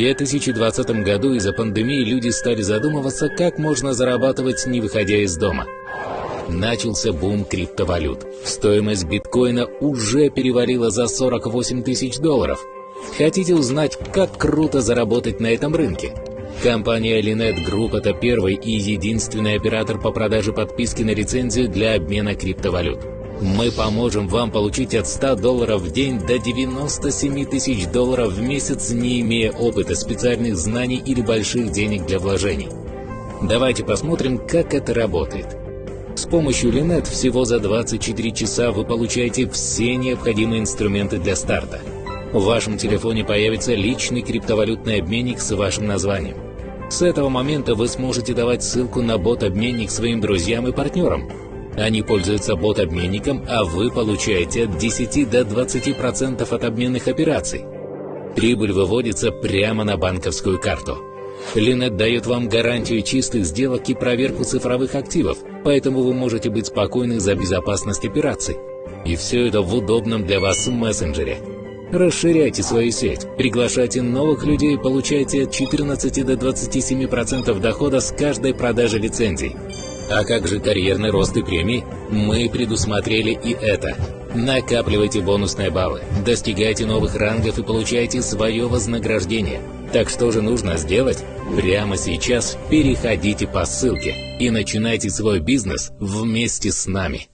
2020 году из-за пандемии люди стали задумываться, как можно зарабатывать, не выходя из дома. Начался бум криптовалют. Стоимость биткоина уже перевалила за 48 тысяч долларов. Хотите узнать, как круто заработать на этом рынке? Компания Linet Group – это первый и единственный оператор по продаже подписки на лицензию для обмена криптовалют. Мы поможем вам получить от 100 долларов в день до 97 тысяч долларов в месяц, не имея опыта, специальных знаний или больших денег для вложений. Давайте посмотрим, как это работает. С помощью Linet всего за 24 часа вы получаете все необходимые инструменты для старта. В вашем телефоне появится личный криптовалютный обменник с вашим названием. С этого момента вы сможете давать ссылку на бот-обменник своим друзьям и партнерам, они пользуются бот-обменником, а вы получаете от 10 до 20% от обменных операций. Прибыль выводится прямо на банковскую карту. Линет дает вам гарантию чистых сделок и проверку цифровых активов, поэтому вы можете быть спокойны за безопасность операций. И все это в удобном для вас мессенджере. Расширяйте свою сеть, приглашайте новых людей, получайте от 14 до 27% дохода с каждой продажи лицензий. А как же карьерный рост и премии? Мы предусмотрели и это. Накапливайте бонусные баллы, достигайте новых рангов и получайте свое вознаграждение. Так что же нужно сделать? Прямо сейчас переходите по ссылке и начинайте свой бизнес вместе с нами.